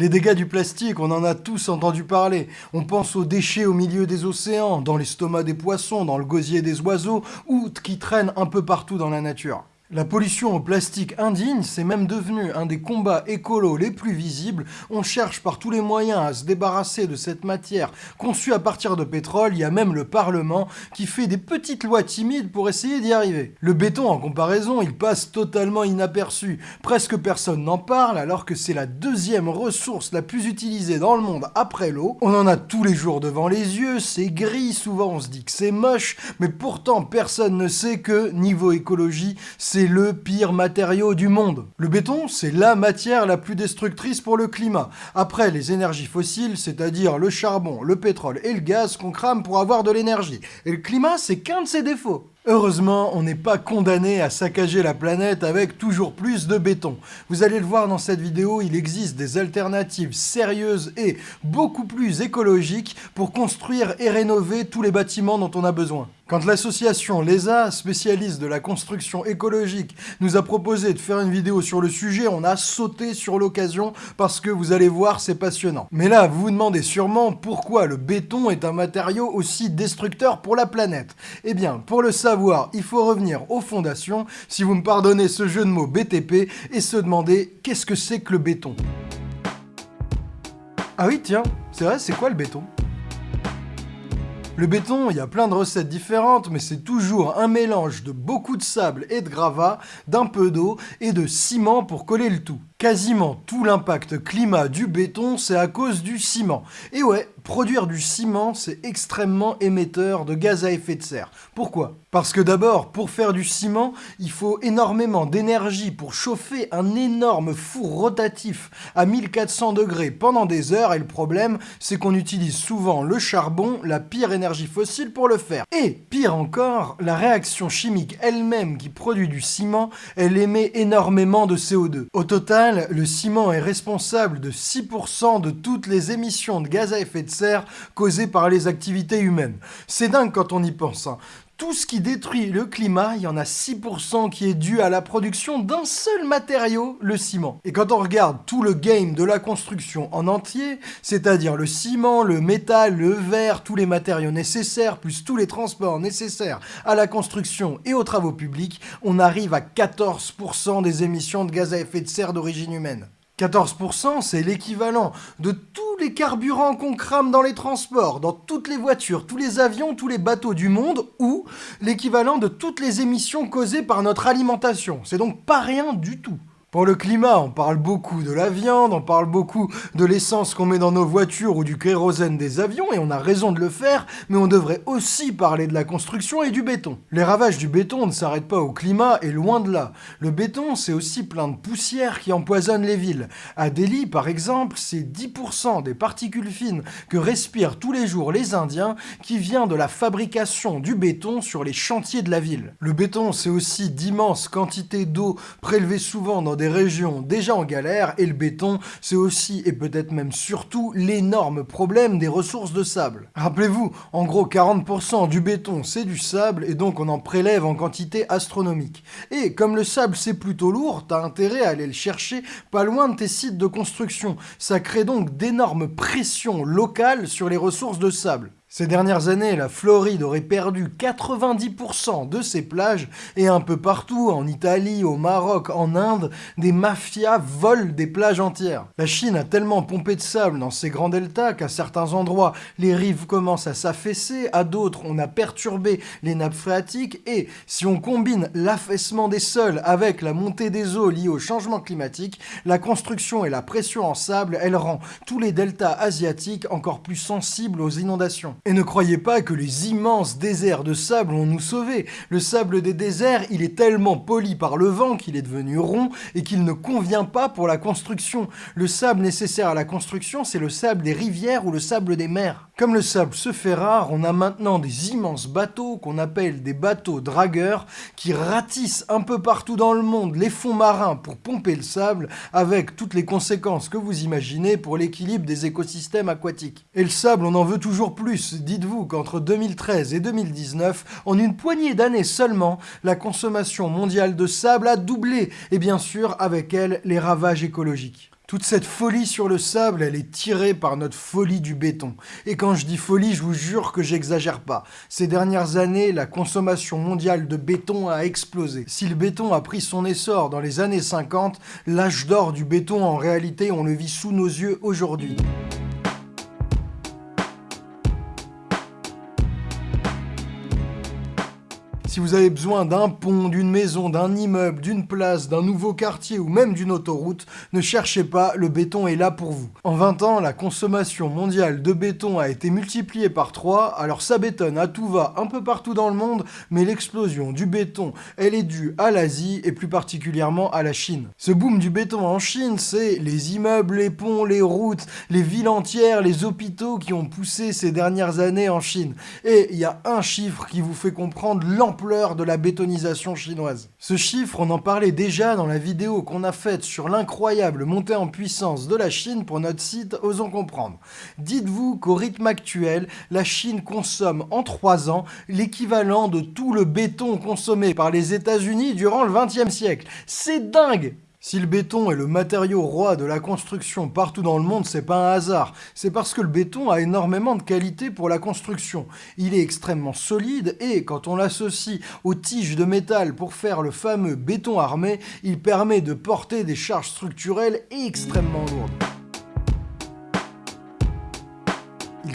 Les dégâts du plastique, on en a tous entendu parler. On pense aux déchets au milieu des océans, dans l'estomac des poissons, dans le gosier des oiseaux, ou qui traînent un peu partout dans la nature. La pollution au plastique indigne, c'est même devenu un des combats écolos les plus visibles. On cherche par tous les moyens à se débarrasser de cette matière conçue à partir de pétrole. Il y a même le Parlement qui fait des petites lois timides pour essayer d'y arriver. Le béton, en comparaison, il passe totalement inaperçu. Presque personne n'en parle alors que c'est la deuxième ressource la plus utilisée dans le monde après l'eau. On en a tous les jours devant les yeux, c'est gris, souvent on se dit que c'est moche, mais pourtant personne ne sait que, niveau écologie, c'est c'est le pire matériau du monde. Le béton, c'est la matière la plus destructrice pour le climat. Après les énergies fossiles, c'est-à-dire le charbon, le pétrole et le gaz qu'on crame pour avoir de l'énergie. Et le climat, c'est qu'un de ses défauts. Heureusement, on n'est pas condamné à saccager la planète avec toujours plus de béton. Vous allez le voir dans cette vidéo, il existe des alternatives sérieuses et beaucoup plus écologiques pour construire et rénover tous les bâtiments dont on a besoin. Quand l'association LESA, spécialiste de la construction écologique, nous a proposé de faire une vidéo sur le sujet, on a sauté sur l'occasion parce que vous allez voir, c'est passionnant. Mais là, vous vous demandez sûrement pourquoi le béton est un matériau aussi destructeur pour la planète. Eh bien, pour le savoir, il faut revenir aux fondations, si vous me pardonnez ce jeu de mots BTP, et se demander qu'est-ce que c'est que le béton? Ah oui, tiens, c'est vrai, c'est quoi le béton? Le béton, il y a plein de recettes différentes, mais c'est toujours un mélange de beaucoup de sable et de gravats, d'un peu d'eau et de ciment pour coller le tout. Quasiment tout l'impact climat du béton, c'est à cause du ciment. Et ouais, produire du ciment, c'est extrêmement émetteur de gaz à effet de serre. Pourquoi? Parce que d'abord, pour faire du ciment, il faut énormément d'énergie pour chauffer un énorme four rotatif à 1400 degrés pendant des heures, et le problème, c'est qu'on utilise souvent le charbon, la pire énergie fossile, pour le faire. Et, pire encore, la réaction chimique elle-même qui produit du ciment, elle émet énormément de CO2. Au total, le ciment est responsable de 6% de toutes les émissions de gaz à effet de serre causées par les activités humaines. C'est dingue quand on y pense. Hein. Tout ce qui détruit le climat, il y en a 6% qui est dû à la production d'un seul matériau, le ciment. Et quand on regarde tout le game de la construction en entier, c'est-à-dire le ciment, le métal, le verre, tous les matériaux nécessaires, plus tous les transports nécessaires à la construction et aux travaux publics, on arrive à 14% des émissions de gaz à effet de serre d'origine humaine. 14%, c'est l'équivalent de tous les carburants qu'on crame dans les transports, dans toutes les voitures, tous les avions, tous les bateaux du monde, ou l'équivalent de toutes les émissions causées par notre alimentation. C'est donc pas rien du tout. Pour le climat, on parle beaucoup de la viande, on parle beaucoup de l'essence qu'on met dans nos voitures ou du kérosène des avions, et on a raison de le faire, mais on devrait aussi parler de la construction et du béton. Les ravages du béton ne s'arrêtent pas au climat, et loin de là. Le béton, c'est aussi plein de poussière qui empoisonne les villes. À Delhi, par exemple, c'est 10% des particules fines que respirent tous les jours les Indiens qui vient de la fabrication du béton sur les chantiers de la ville. Le béton, c'est aussi d'immenses quantités d'eau prélevées souvent dans des régions déjà en galère, et le béton, c'est aussi, et peut-être même surtout, l'énorme problème des ressources de sable. Rappelez-vous, en gros 40% du béton c'est du sable, et donc on en prélève en quantité astronomique. Et comme le sable c'est plutôt lourd, t'as intérêt à aller le chercher pas loin de tes sites de construction. Ça crée donc d'énormes pressions locales sur les ressources de sable. Ces dernières années, la Floride aurait perdu 90% de ses plages et un peu partout, en Italie, au Maroc, en Inde, des mafias volent des plages entières. La Chine a tellement pompé de sable dans ses grands deltas qu'à certains endroits, les rives commencent à s'affaisser, à d'autres, on a perturbé les nappes phréatiques et si on combine l'affaissement des sols avec la montée des eaux liée au changement climatique, la construction et la pression en sable, elle rend tous les deltas asiatiques encore plus sensibles aux inondations. Et ne croyez pas que les immenses déserts de sable vont nous sauver. Le sable des déserts, il est tellement poli par le vent qu'il est devenu rond et qu'il ne convient pas pour la construction. Le sable nécessaire à la construction, c'est le sable des rivières ou le sable des mers. Comme le sable se fait rare, on a maintenant des immenses bateaux qu'on appelle des bateaux dragueurs qui ratissent un peu partout dans le monde les fonds marins pour pomper le sable avec toutes les conséquences que vous imaginez pour l'équilibre des écosystèmes aquatiques. Et le sable, on en veut toujours plus dites-vous qu'entre 2013 et 2019, en une poignée d'années seulement, la consommation mondiale de sable a doublé, et bien sûr avec elle les ravages écologiques. Toute cette folie sur le sable, elle est tirée par notre folie du béton. Et quand je dis folie, je vous jure que j'exagère pas. Ces dernières années, la consommation mondiale de béton a explosé. Si le béton a pris son essor dans les années 50, l'âge d'or du béton en réalité on le vit sous nos yeux aujourd'hui. Si vous avez besoin d'un pont, d'une maison, d'un immeuble, d'une place, d'un nouveau quartier ou même d'une autoroute, ne cherchez pas, le béton est là pour vous. En 20 ans, la consommation mondiale de béton a été multipliée par 3, alors ça bétonne à tout va un peu partout dans le monde, mais l'explosion du béton, elle est due à l'Asie et plus particulièrement à la Chine. Ce boom du béton en Chine, c'est les immeubles, les ponts, les routes, les villes entières, les hôpitaux qui ont poussé ces dernières années en Chine. Et il y a un chiffre qui vous fait comprendre l'ampleur de la bétonisation chinoise. Ce chiffre, on en parlait déjà dans la vidéo qu'on a faite sur l'incroyable montée en puissance de la Chine pour notre site Osons Comprendre. Dites-vous qu'au rythme actuel, la Chine consomme en 3 ans l'équivalent de tout le béton consommé par les États-Unis durant le 20e siècle. C'est dingue si le béton est le matériau roi de la construction partout dans le monde, c'est pas un hasard. C'est parce que le béton a énormément de qualité pour la construction. Il est extrêmement solide et quand on l'associe aux tiges de métal pour faire le fameux béton armé, il permet de porter des charges structurelles extrêmement lourdes.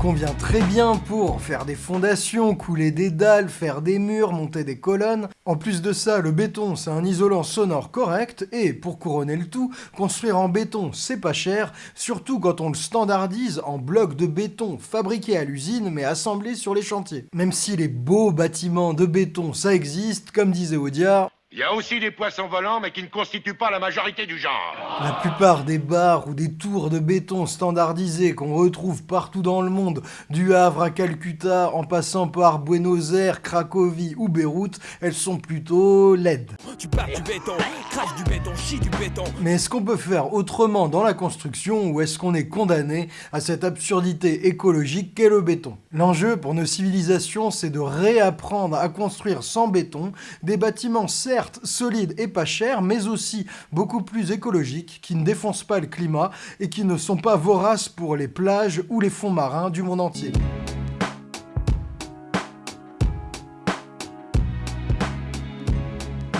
Convient très bien pour faire des fondations, couler des dalles, faire des murs, monter des colonnes. En plus de ça, le béton, c'est un isolant sonore correct, et pour couronner le tout, construire en béton, c'est pas cher, surtout quand on le standardise en blocs de béton fabriqués à l'usine, mais assemblés sur les chantiers. Même si les beaux bâtiments de béton, ça existe, comme disait Audiard, il y a aussi des poissons volants, mais qui ne constituent pas la majorité du genre. La plupart des bars ou des tours de béton standardisés qu'on retrouve partout dans le monde, du Havre à Calcutta, en passant par Buenos Aires, Cracovie ou Beyrouth, elles sont plutôt laides. Tu du béton, crache du béton, chie du béton. Mais est-ce qu'on peut faire autrement dans la construction ou est-ce qu'on est condamné à cette absurdité écologique qu'est le béton? L'enjeu pour nos civilisations, c'est de réapprendre à construire sans béton des bâtiments certes solides et pas chers, mais aussi beaucoup plus écologiques, qui ne défoncent pas le climat et qui ne sont pas voraces pour les plages ou les fonds marins du monde entier.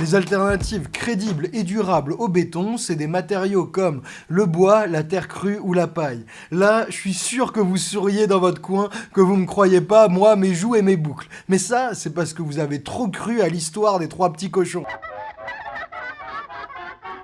Les alternatives crédibles et durables au béton, c'est des matériaux comme le bois, la terre crue ou la paille. Là, je suis sûr que vous souriez dans votre coin, que vous me croyez pas, moi, mes joues et mes boucles. Mais ça, c'est parce que vous avez trop cru à l'histoire des trois petits cochons.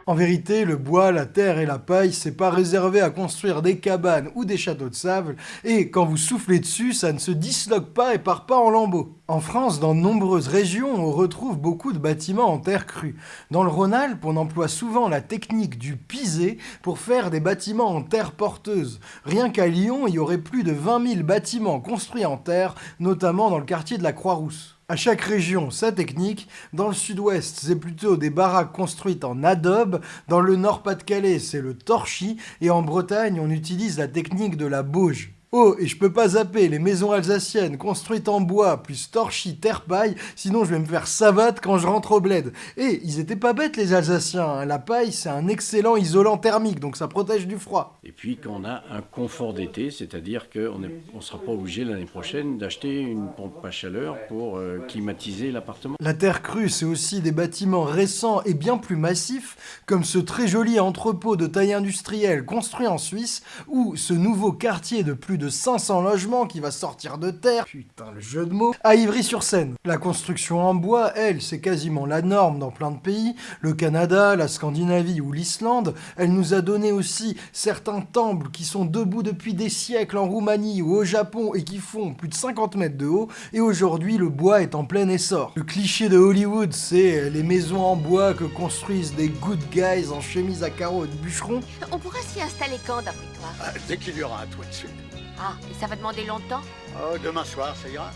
En vérité, le bois, la terre et la paille, c'est pas réservé à construire des cabanes ou des châteaux de sable, et quand vous soufflez dessus, ça ne se disloque pas et part pas en lambeaux. En France, dans de nombreuses régions, on retrouve beaucoup de bâtiments en terre crue. Dans le Rhône-Alpes, on emploie souvent la technique du pisé pour faire des bâtiments en terre porteuse. Rien qu'à Lyon, il y aurait plus de 20 000 bâtiments construits en terre, notamment dans le quartier de la Croix-Rousse. À chaque région, sa technique. Dans le sud-ouest, c'est plutôt des baraques construites en adobe. Dans le nord-Pas-de-Calais, c'est le torchis. Et en Bretagne, on utilise la technique de la bauge. Oh, et je peux pas zapper les maisons alsaciennes construites en bois, plus torchis, terre-paille, sinon je vais me faire savate quand je rentre au bled. Et ils étaient pas bêtes les Alsaciens, hein. la paille c'est un excellent isolant thermique, donc ça protège du froid. Et puis qu'on a un confort d'été, c'est-à-dire qu'on ne on sera pas obligé l'année prochaine d'acheter une pompe à chaleur pour euh, climatiser l'appartement. La terre crue, c'est aussi des bâtiments récents et bien plus massifs, comme ce très joli entrepôt de taille industrielle construit en Suisse, ou ce nouveau quartier de plus de 500 logements qui va sortir de terre, putain le jeu de mots, à Ivry-sur-Seine. La construction en bois, elle, c'est quasiment la norme dans plein de pays, le Canada, la Scandinavie ou l'Islande, elle nous a donné aussi certains temples qui sont debout depuis des siècles en Roumanie ou au Japon et qui font plus de 50 mètres de haut, et aujourd'hui le bois est en plein essor. Le cliché de Hollywood, c'est les maisons en bois que construisent des good guys en chemise à carreaux de bûcheron. On pourra s'y installer quand d'après toi? Ah, Dès qu'il y aura un toit dessus. Ah, et ça va demander longtemps? Oh, demain soir, ça ira.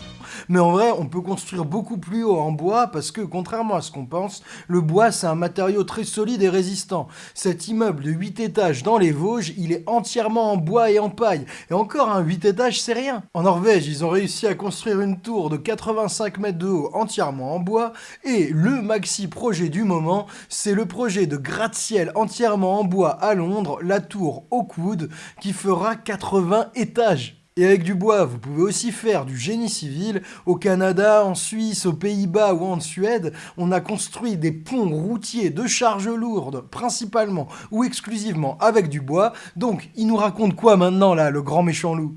Mais en vrai, on peut construire beaucoup plus haut en bois parce que, contrairement à ce qu'on pense, le bois c'est un matériau très solide et résistant. Cet immeuble de 8 étages dans les Vosges, il est entièrement en bois et en paille. Et encore un 8 étages, c'est rien. En Norvège, ils ont réussi à construire une tour de 85 mètres de haut entièrement en bois. Et le maxi projet du moment, c'est le projet de gratte-ciel entièrement en bois à Londres, la tour Oakwood, qui fera 80 étages. Et avec du bois, vous pouvez aussi faire du génie civil. Au Canada, en Suisse, aux Pays-Bas ou en Suède, on a construit des ponts routiers de charges lourdes, principalement ou exclusivement avec du bois. Donc, il nous raconte quoi maintenant là, le grand méchant loup?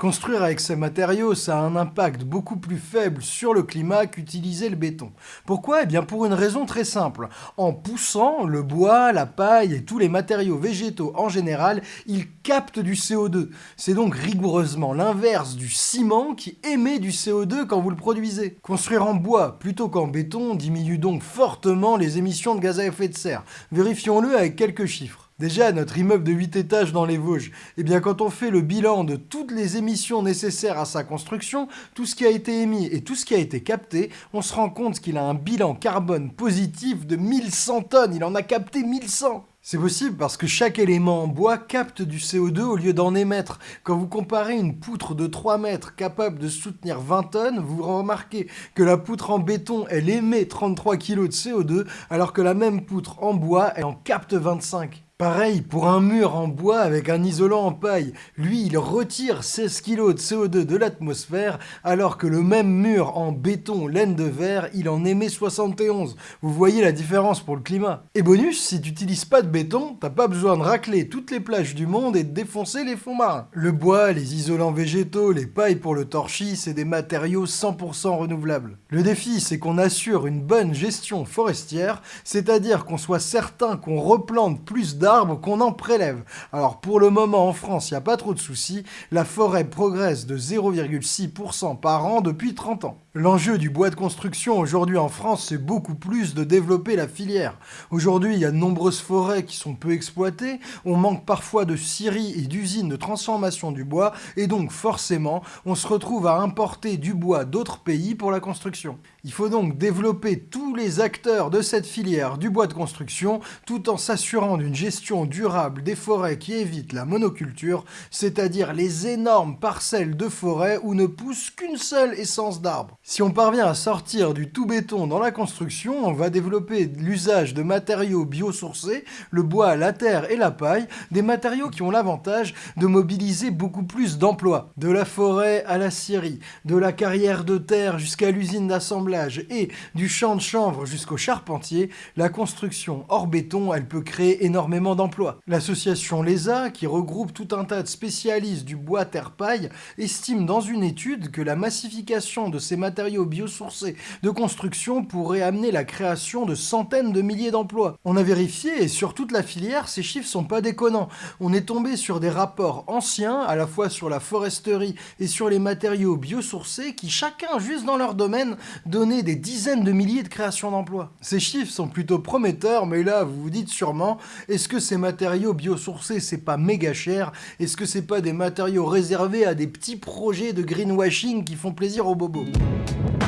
Construire avec ces matériaux, ça a un impact beaucoup plus faible sur le climat qu'utiliser le béton. Pourquoi? Eh bien pour une raison très simple. En poussant, le bois, la paille et tous les matériaux végétaux en général, ils captent du CO2. C'est donc rigoureusement l'inverse du ciment qui émet du CO2 quand vous le produisez. Construire en bois plutôt qu'en béton diminue donc fortement les émissions de gaz à effet de serre. Vérifions-le avec quelques chiffres. Déjà, notre immeuble de 8 étages dans les Vosges, eh bien quand on fait le bilan de toutes les émissions nécessaires à sa construction, tout ce qui a été émis et tout ce qui a été capté, on se rend compte qu'il a un bilan carbone positif de 1100 tonnes. Il en a capté 1100 c'est possible parce que chaque élément en bois capte du CO2 au lieu d'en émettre. Quand vous comparez une poutre de 3 mètres capable de soutenir 20 tonnes, vous remarquez que la poutre en béton, elle émet 33 kg de CO2, alors que la même poutre en bois, elle en capte 25. Pareil pour un mur en bois avec un isolant en paille. Lui, il retire 16 kg de CO2 de l'atmosphère, alors que le même mur en béton laine de verre, il en émet 71. Vous voyez la différence pour le climat. Et bonus, si tu n'utilises pas de béton, t'as pas besoin de racler toutes les plages du monde et de défoncer les fonds marins. Le bois, les isolants végétaux, les pailles pour le torchis, c'est des matériaux 100% renouvelables. Le défi, c'est qu'on assure une bonne gestion forestière, c'est-à-dire qu'on soit certain qu'on replante plus d'arbres qu'on en prélève. Alors pour le moment en France, il n'y a pas trop de soucis, la forêt progresse de 0,6% par an depuis 30 ans. L'enjeu du bois de construction aujourd'hui en France, c'est beaucoup plus de développer la filière. Aujourd'hui, il y a de nombreuses forêts qui sont peu exploitées, on manque parfois de scieries et d'usines de transformation du bois, et donc forcément, on se retrouve à importer du bois d'autres pays pour la construction. Il faut donc développer tous les acteurs de cette filière du bois de construction, tout en s'assurant d'une gestion durable des forêts qui évite la monoculture, c'est-à-dire les énormes parcelles de forêt où ne pousse qu'une seule essence d'arbre. Si on parvient à sortir du tout béton dans la construction, on va développer l'usage de matériaux biosourcés, le bois, la terre et la paille, des matériaux qui ont l'avantage de mobiliser beaucoup plus d'emplois. De la forêt à la scierie, de la carrière de terre jusqu'à l'usine d'assemblage et du champ de chanvre jusqu'au charpentier, la construction hors béton, elle peut créer énormément d'emplois. L'association LESA, qui regroupe tout un tas de spécialistes du bois terre-paille, estime dans une étude que la massification de ces matériaux biosourcés de construction pourrait amener la création de centaines de milliers d'emplois. On a vérifié et sur toute la filière, ces chiffres sont pas déconnants. On est tombé sur des rapports anciens, à la fois sur la foresterie et sur les matériaux biosourcés, qui chacun, juste dans leur domaine, donnaient des dizaines de milliers de créations d'emplois. Ces chiffres sont plutôt prometteurs, mais là, vous vous dites sûrement, est-ce que ces matériaux biosourcés, c'est pas méga cher? Est-ce que c'est pas des matériaux réservés à des petits projets de greenwashing qui font plaisir aux bobos? you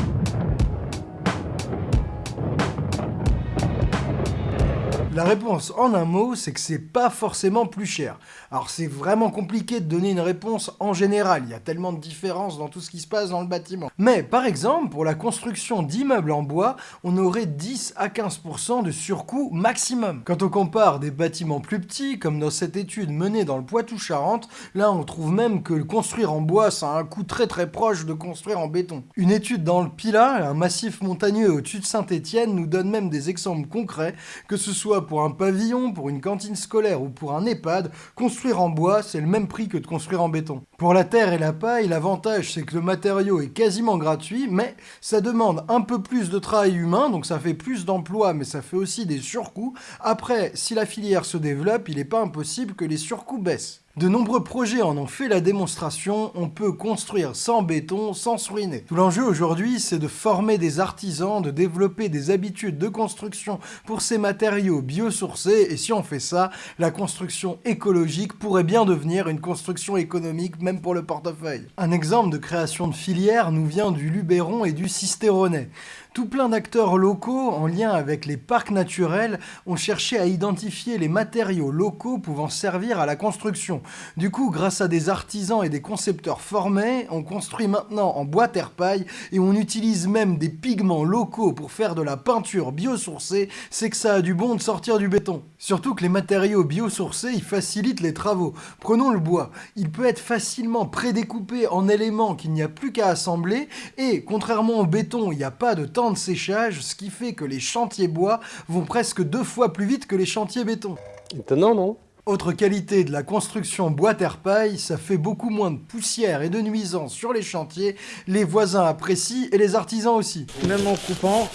La réponse en un mot, c'est que c'est pas forcément plus cher. Alors c'est vraiment compliqué de donner une réponse en général, il y a tellement de différences dans tout ce qui se passe dans le bâtiment. Mais par exemple, pour la construction d'immeubles en bois, on aurait 10 à 15% de surcoût maximum. Quand on compare des bâtiments plus petits, comme dans cette étude menée dans le Poitou-Charentes, là on trouve même que construire en bois, ça a un coût très très proche de construire en béton. Une étude dans le Pilat, un massif montagneux au-dessus de Saint-Étienne, nous donne même des exemples concrets, que ce soit pour un pavillon, pour une cantine scolaire ou pour un EHPAD, construire en bois, c'est le même prix que de construire en béton. Pour la terre et la paille, l'avantage c'est que le matériau est quasiment gratuit, mais ça demande un peu plus de travail humain, donc ça fait plus d'emplois, mais ça fait aussi des surcoûts. Après, si la filière se développe, il n'est pas impossible que les surcoûts baissent. De nombreux projets en ont fait la démonstration, on peut construire sans béton, sans se ruiner. Tout l'enjeu aujourd'hui, c'est de former des artisans, de développer des habitudes de construction pour ces matériaux biosourcés, et si on fait ça, la construction écologique pourrait bien devenir une construction économique, même pour le portefeuille. Un exemple de création de filière nous vient du Luberon et du Cisteronnet. Tout plein d'acteurs locaux, en lien avec les parcs naturels, ont cherché à identifier les matériaux locaux pouvant servir à la construction. Du coup, grâce à des artisans et des concepteurs formés, on construit maintenant en bois terre-paille et on utilise même des pigments locaux pour faire de la peinture biosourcée, c'est que ça a du bon de sortir du béton. Surtout que les matériaux biosourcés, ils facilitent les travaux. Prenons le bois. Il peut être facilement prédécoupé en éléments qu'il n'y a plus qu'à assembler et, contrairement au béton, il n'y a pas de temps de séchage, ce qui fait que les chantiers bois vont presque deux fois plus vite que les chantiers béton. Étonnant, non? Autre qualité de la construction bois-terre-paille, ça fait beaucoup moins de poussière et de nuisances sur les chantiers, les voisins apprécient et les artisans aussi. Même en coupant,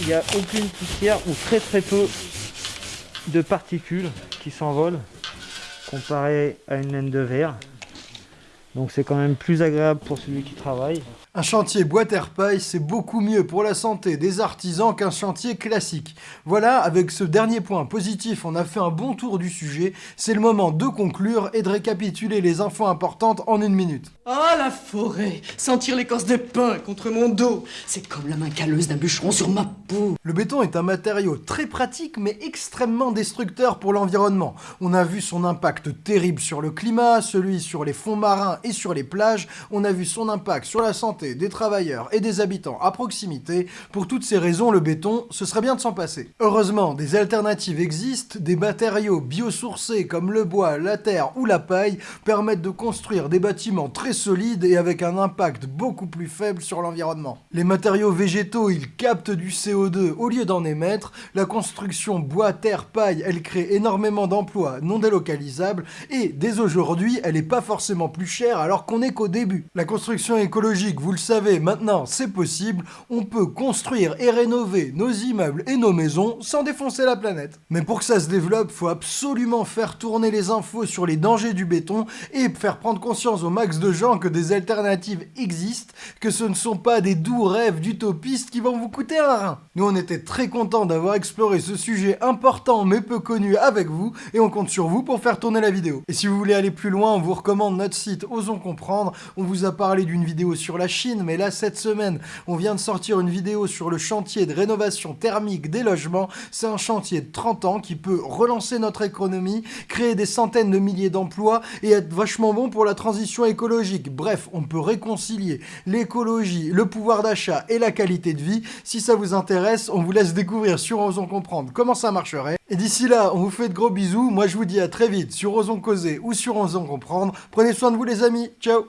il n'y a aucune poussière ou très très peu de particules qui s'envolent comparé à une laine de verre. Donc c'est quand même plus agréable pour celui qui travaille. Un chantier bois-terre-paille, c'est beaucoup mieux pour la santé des artisans qu'un chantier classique. Voilà, avec ce dernier point positif, on a fait un bon tour du sujet. C'est le moment de conclure et de récapituler les infos importantes en une minute. Ah, la forêt Sentir l'écorce des pins contre mon dos C'est comme la main calleuse d'un bûcheron sur ma peau Le béton est un matériau très pratique mais extrêmement destructeur pour l'environnement. On a vu son impact terrible sur le climat, celui sur les fonds marins et sur les plages. On a vu son impact sur la santé des travailleurs et des habitants à proximité, pour toutes ces raisons, le béton, ce serait bien de s'en passer. Heureusement, des alternatives existent, des matériaux biosourcés comme le bois, la terre ou la paille permettent de construire des bâtiments très solides et avec un impact beaucoup plus faible sur l'environnement. Les matériaux végétaux, ils captent du CO2 au lieu d'en émettre, la construction bois, terre, paille, elle crée énormément d'emplois non délocalisables et dès aujourd'hui, elle n'est pas forcément plus chère alors qu'on est qu'au début. La construction écologique, vous vous le savez, maintenant c'est possible, on peut construire et rénover nos immeubles et nos maisons sans défoncer la planète. Mais pour que ça se développe, faut absolument faire tourner les infos sur les dangers du béton et faire prendre conscience au max de gens que des alternatives existent, que ce ne sont pas des doux rêves d'utopistes qui vont vous coûter un rein. Nous on était très contents d'avoir exploré ce sujet important mais peu connu avec vous et on compte sur vous pour faire tourner la vidéo. Et si vous voulez aller plus loin, on vous recommande notre site Osons Comprendre, on vous a parlé d'une vidéo sur la mais là, cette semaine, on vient de sortir une vidéo sur le chantier de rénovation thermique des logements. C'est un chantier de 30 ans qui peut relancer notre économie, créer des centaines de milliers d'emplois et être vachement bon pour la transition écologique. Bref, on peut réconcilier l'écologie, le pouvoir d'achat et la qualité de vie. Si ça vous intéresse, on vous laisse découvrir sur Osons Comprendre comment ça marcherait. Et d'ici là, on vous fait de gros bisous. Moi, je vous dis à très vite sur Osons Causer ou sur Osons Comprendre. Prenez soin de vous les amis. Ciao